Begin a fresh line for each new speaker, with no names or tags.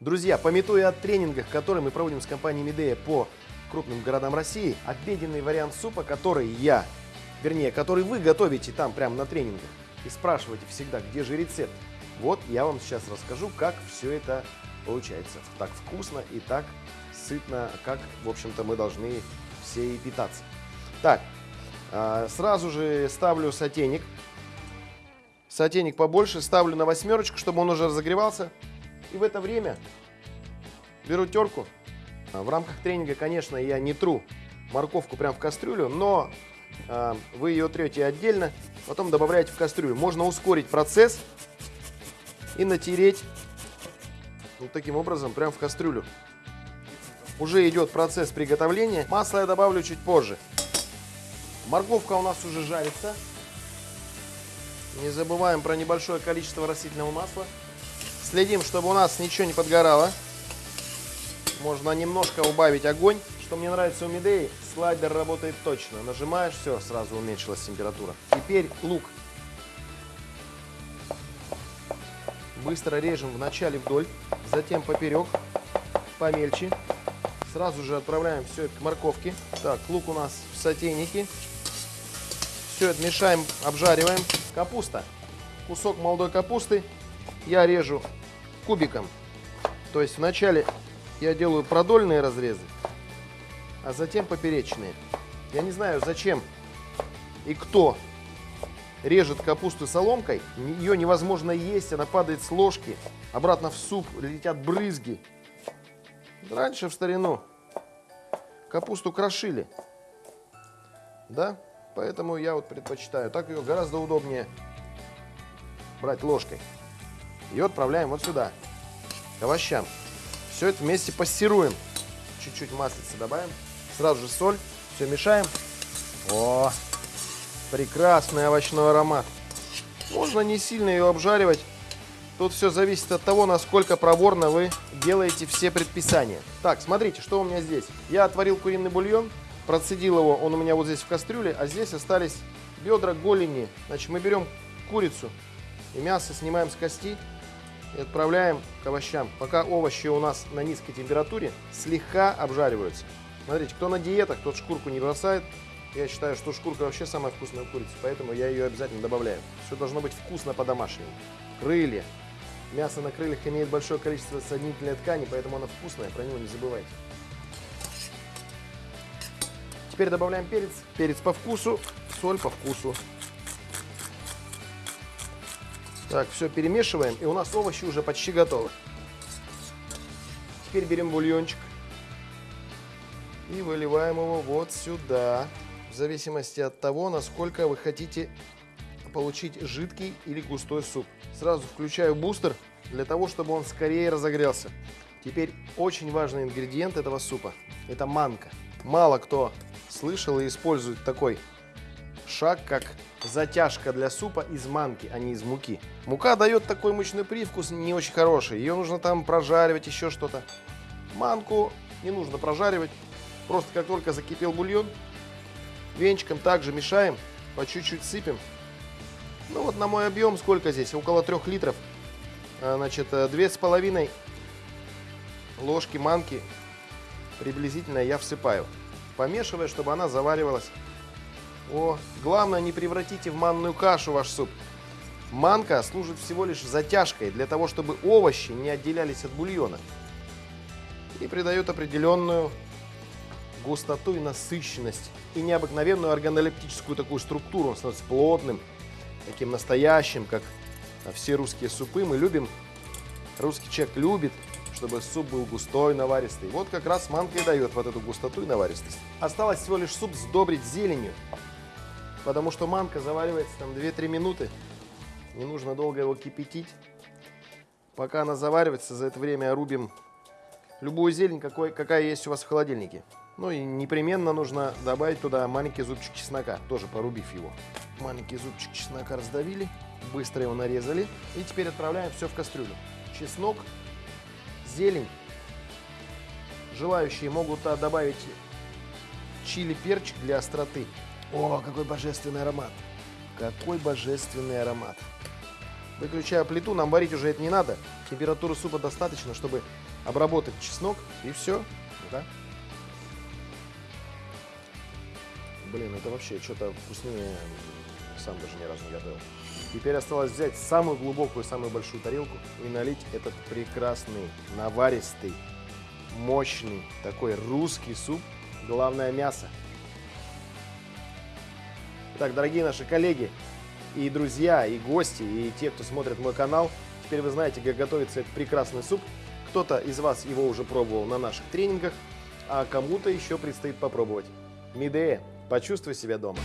Друзья, пометуя о тренингах, которые мы проводим с компанией Медея по крупным городам России, обеденный вариант супа, который я, вернее, который вы готовите там прямо на тренингах и спрашиваете всегда, где же рецепт, вот я вам сейчас расскажу, как все это получается. Так вкусно и так сытно, как, в общем-то, мы должны все и питаться. Так, а, сразу же ставлю сотейник. Сотейник побольше, ставлю на восьмерочку, чтобы он уже разогревался. И в это время беру терку. В рамках тренинга, конечно, я не тру морковку прям в кастрюлю, но э, вы ее трете отдельно, потом добавляете в кастрюлю. Можно ускорить процесс и натереть вот таким образом прям в кастрюлю. Уже идет процесс приготовления. Масло я добавлю чуть позже. Морковка у нас уже жарится. Не забываем про небольшое количество растительного масла. Следим, чтобы у нас ничего не подгорало. Можно немножко убавить огонь. Что мне нравится у Медеи, слайдер работает точно. Нажимаешь, все, сразу уменьшилась температура. Теперь лук. Быстро режем вначале вдоль, затем поперек, помельче. Сразу же отправляем все это к морковке. Так, лук у нас в сотейнике. Все это мешаем, обжариваем. Капуста. Кусок молодой капусты я режу кубиком. То есть вначале я делаю продольные разрезы, а затем поперечные. Я не знаю, зачем и кто режет капусту соломкой. Ее невозможно есть, она падает с ложки, обратно в суп летят брызги. Раньше в старину капусту крошили. Да? Поэтому я вот предпочитаю. Так ее гораздо удобнее брать ложкой. И отправляем вот сюда, к овощам. Все это вместе пассируем. Чуть-чуть маслица добавим. Сразу же соль. Все мешаем. О, прекрасный овощной аромат. Можно не сильно ее обжаривать. Тут все зависит от того, насколько проворно вы делаете все предписания. Так, смотрите, что у меня здесь. Я отварил куриный бульон, процедил его, он у меня вот здесь в кастрюле, а здесь остались бедра, голени. Значит, мы берем курицу и мясо снимаем с кости, и отправляем к овощам. Пока овощи у нас на низкой температуре слегка обжариваются. Смотрите, кто на диетах, тот шкурку не бросает. Я считаю, что шкурка вообще самая вкусная курица, поэтому я ее обязательно добавляю. Все должно быть вкусно по-домашнему. Крылья. Мясо на крыльях имеет большое количество соединительной ткани, поэтому оно вкусное, про него не забывайте. Теперь добавляем перец. Перец по вкусу, соль по вкусу. Так, все перемешиваем, и у нас овощи уже почти готовы. Теперь берем бульончик и выливаем его вот сюда. В зависимости от того, насколько вы хотите получить жидкий или густой суп. Сразу включаю бустер для того, чтобы он скорее разогрелся. Теперь очень важный ингредиент этого супа – это манка. Мало кто слышал и использует такой шаг, как затяжка для супа из манки, а не из муки. Мука дает такой мучной привкус не очень хороший. Ее нужно там прожаривать, еще что-то. Манку не нужно прожаривать. Просто как только закипел бульон, венчиком также мешаем, по чуть-чуть сыпем. Ну вот на мой объем сколько здесь? Около 3 литров. А, значит, э, две с половиной ложки манки приблизительно я всыпаю. Помешивая, чтобы она заваривалась о, главное, не превратите в манную кашу ваш суп. Манка служит всего лишь затяжкой для того, чтобы овощи не отделялись от бульона. И придает определенную густоту и насыщенность. И необыкновенную органолептическую такую структуру. Он становится плотным, таким настоящим, как все русские супы. Мы любим, русский человек любит, чтобы суп был густой, наваристый. Вот как раз манка и дает вот эту густоту и наваристость. Осталось всего лишь суп сдобрить зеленью потому что манка заваривается там 2-3 минуты. Не нужно долго его кипятить. Пока она заваривается, за это время рубим любую зелень, какой, какая есть у вас в холодильнике. Ну и непременно нужно добавить туда маленький зубчик чеснока, тоже порубив его. Маленький зубчик чеснока раздавили, быстро его нарезали. И теперь отправляем все в кастрюлю. Чеснок, зелень. Желающие могут добавить чили перчик для остроты. О, какой божественный аромат! Какой божественный аромат! Выключаю плиту, нам варить уже это не надо. Температуры супа достаточно, чтобы обработать чеснок, и все. Да? Блин, это вообще что-то вкуснее, сам даже ни разу не готовил. Теперь осталось взять самую глубокую, самую большую тарелку и налить этот прекрасный, наваристый, мощный, такой русский суп. Главное мясо. Так, дорогие наши коллеги и друзья, и гости, и те, кто смотрит мой канал, теперь вы знаете, как готовится этот прекрасный суп. Кто-то из вас его уже пробовал на наших тренингах, а кому-то еще предстоит попробовать. Мидея, почувствуй себя дома.